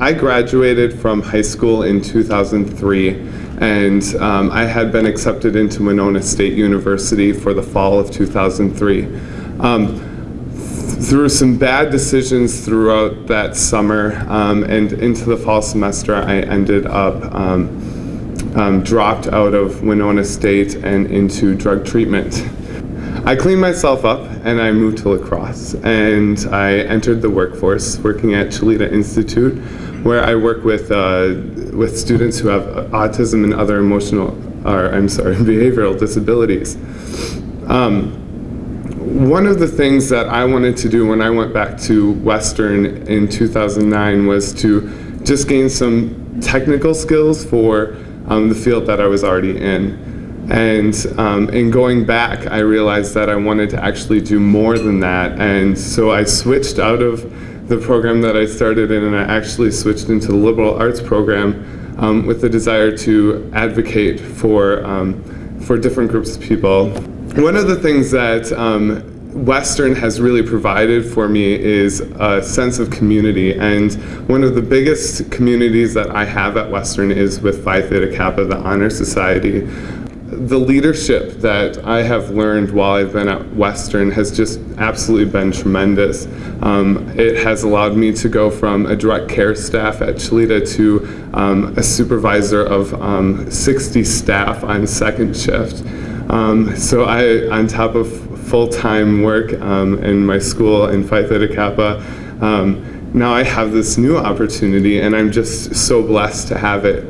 I graduated from high school in 2003 and um, I had been accepted into Winona State University for the fall of 2003. Um, through some bad decisions throughout that summer um, and into the fall semester, I ended up um, um, dropped out of Winona State and into drug treatment. I cleaned myself up and I moved to La Crosse and I entered the workforce working at Chileda Institute where I work with, uh, with students who have autism and other emotional, or I'm sorry, behavioral disabilities. Um, one of the things that I wanted to do when I went back to Western in 2009 was to just gain some technical skills for um, the field that I was already in. And um, in going back, I realized that I wanted to actually do more than that. And so I switched out of the program that I started in and I actually switched into the liberal arts program um, with the desire to advocate for, um, for different groups of people. One of the things that um, Western has really provided for me is a sense of community and one of the biggest communities that I have at Western is with Phi Theta Kappa, the Honor Society the leadership that I have learned while I've been at Western has just absolutely been tremendous. Um, it has allowed me to go from a direct care staff at Chileda to um, a supervisor of um, 60 staff on second shift. Um, so I, on top of full-time work um, in my school in Phi Theta Kappa, um, now I have this new opportunity and I'm just so blessed to have it.